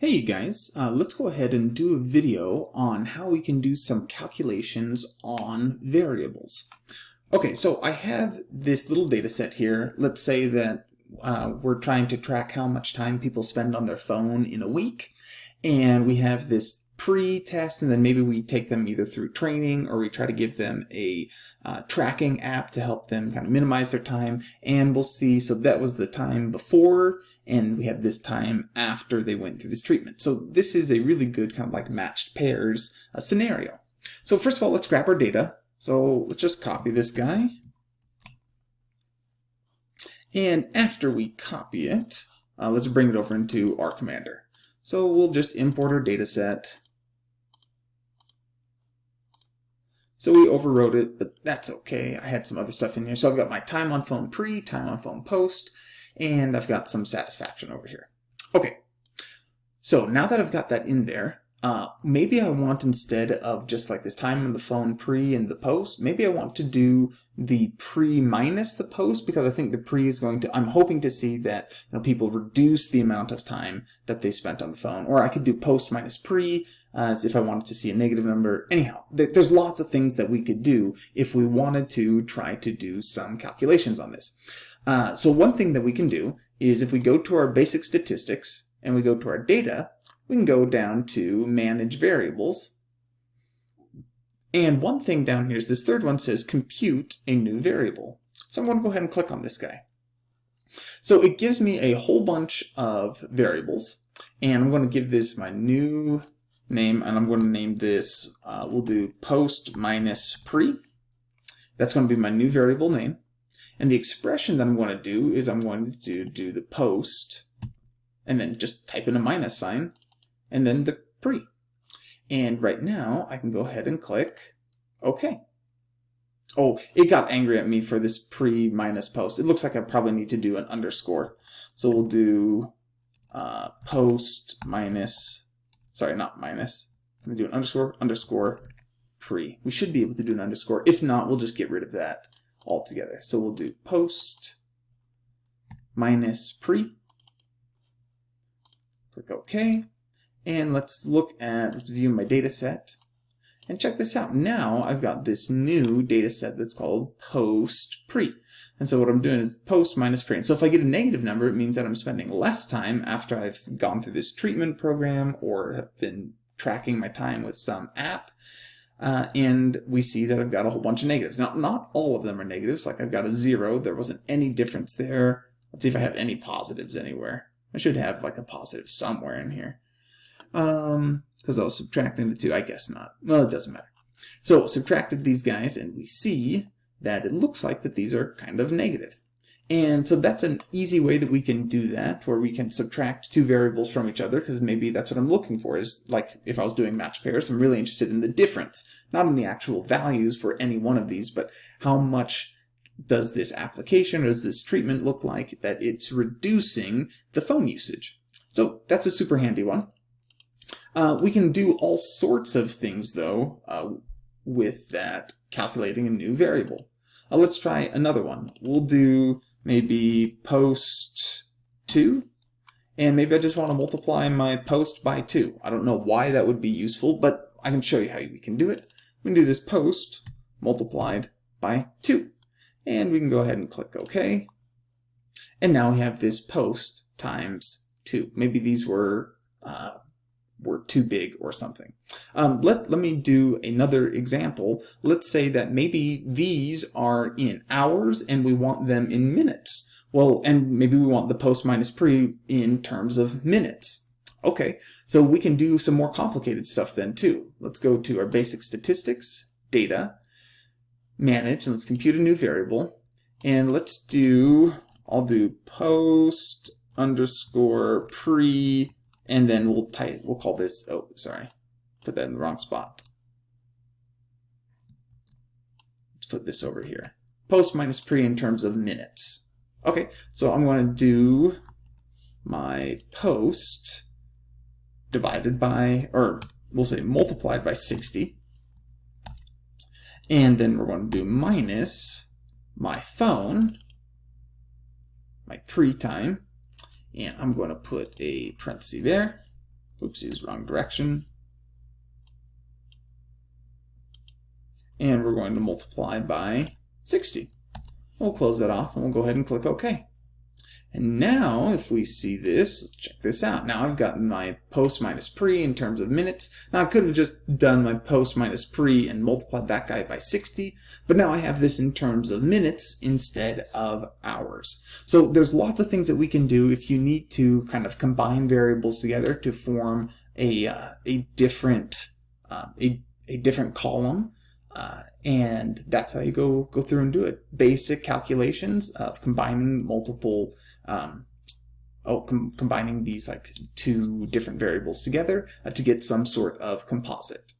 Hey you guys, uh, let's go ahead and do a video on how we can do some calculations on variables. Okay, so I have this little data set here. Let's say that uh, we're trying to track how much time people spend on their phone in a week. And we have this pre-test and then maybe we take them either through training or we try to give them a uh, tracking app to help them kind of minimize their time. And we'll see so that was the time before and we have this time after they went through this treatment. So this is a really good kind of like matched pairs uh, scenario. So first of all let's grab our data. So let's just copy this guy. And after we copy it uh, let's bring it over into R Commander. So we'll just import our data set So we overwrote it, but that's okay. I had some other stuff in here. So I've got my time on phone pre, time on phone post, and I've got some satisfaction over here. Okay, so now that I've got that in there, uh, maybe I want instead of just like this time on the phone pre and the post, maybe I want to do the pre minus the post because I think the pre is going to, I'm hoping to see that you know, people reduce the amount of time that they spent on the phone. Or I could do post minus pre as if I wanted to see a negative number. Anyhow, there's lots of things that we could do if we wanted to try to do some calculations on this. Uh, so one thing that we can do is if we go to our basic statistics and we go to our data, we can go down to manage variables and one thing down here is this third one says compute a new variable. So I'm going to go ahead and click on this guy. So it gives me a whole bunch of variables and I'm going to give this my new name and I'm going to name this, uh, we'll do post minus pre. That's going to be my new variable name. And the expression that I'm going to do is I'm going to do the post and then just type in a minus sign and then the pre. And right now I can go ahead and click OK. Oh, it got angry at me for this pre minus post. It looks like I probably need to do an underscore. So we'll do uh, post minus, sorry, not minus. I'm to do an underscore, underscore, pre. We should be able to do an underscore. If not, we'll just get rid of that altogether. So we'll do post minus pre. Click OK. And let's look at, let's view my data set. And check this out. Now I've got this new data set that's called post pre. And so what I'm doing is post minus pre. And so if I get a negative number, it means that I'm spending less time after I've gone through this treatment program or have been tracking my time with some app. Uh, and we see that I've got a whole bunch of negatives. Now, not all of them are negatives. Like I've got a zero. There wasn't any difference there. Let's see if I have any positives anywhere. I should have like a positive somewhere in here. Um, because I was subtracting the two. I guess not. Well, it doesn't matter. So subtracted these guys, and we see that it looks like that these are kind of negative. And so that's an easy way that we can do that, where we can subtract two variables from each other, because maybe that's what I'm looking for, is like if I was doing match pairs, I'm really interested in the difference, not in the actual values for any one of these, but how much does this application or does this treatment look like that it's reducing the phone usage. So that's a super handy one. Uh, we can do all sorts of things, though, uh, with that calculating a new variable. Uh, let's try another one. We'll do maybe post 2, and maybe I just want to multiply my post by 2. I don't know why that would be useful, but I can show you how we can do it. We can do this post multiplied by 2. And we can go ahead and click OK. And now we have this post times 2. Maybe these were uh, were too big or something. Um, let, let me do another example. Let's say that maybe these are in hours and we want them in minutes. Well, and maybe we want the post minus pre in terms of minutes. Okay, so we can do some more complicated stuff then too. Let's go to our basic statistics, data, manage, and let's compute a new variable. And let's do, I'll do post underscore pre and then we'll type, we'll call this, oh, sorry, put that in the wrong spot. Let's put this over here. Post minus pre in terms of minutes. Okay, so I'm going to do my post divided by, or we'll say multiplied by 60. And then we're going to do minus my phone, my pre-time, and I'm going to put a parenthesis there. oopsies, wrong direction. And we're going to multiply by 60. We'll close that off and we'll go ahead and click OK. And now, if we see this, check this out. Now I've got my post minus pre in terms of minutes. Now I could have just done my post minus pre and multiplied that guy by 60, but now I have this in terms of minutes instead of hours. So there's lots of things that we can do if you need to kind of combine variables together to form a, uh, a different uh, a, a different column. Uh, and that's how you go go through and do it. Basic calculations of combining multiple um, oh, com combining these like two different variables together uh, to get some sort of composite.